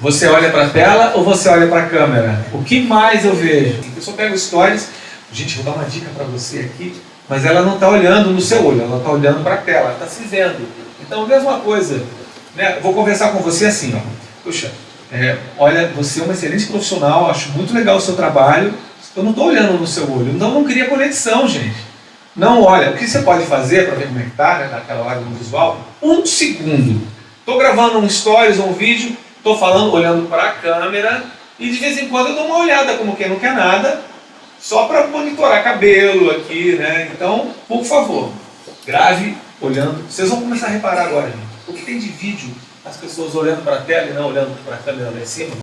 Você olha para a tela ou você olha para a câmera? O que mais eu vejo? Pessoa pega os stories, gente, vou dar uma dica para você aqui, mas ela não está olhando no seu olho, ela está olhando para a tela, ela está se vendo. Então, mesma coisa, né? vou conversar com você assim, ó. Puxa, é, olha, você é uma excelente profissional, acho muito legal o seu trabalho, eu não estou olhando no seu olho, então não cria conexão, gente. Não olha, o que você pode fazer para ver como é que está, né, naquela hora do visual? Um segundo. Estou gravando um stories ou um vídeo, estou falando, olhando para a câmera, e de vez em quando eu dou uma olhada, como quem não quer nada, só para monitorar cabelo aqui, né? Então, por favor, grave olhando. Vocês vão começar a reparar agora, gente. O que tem de vídeo, as pessoas olhando para a tela e não olhando para a câmera lá em cima?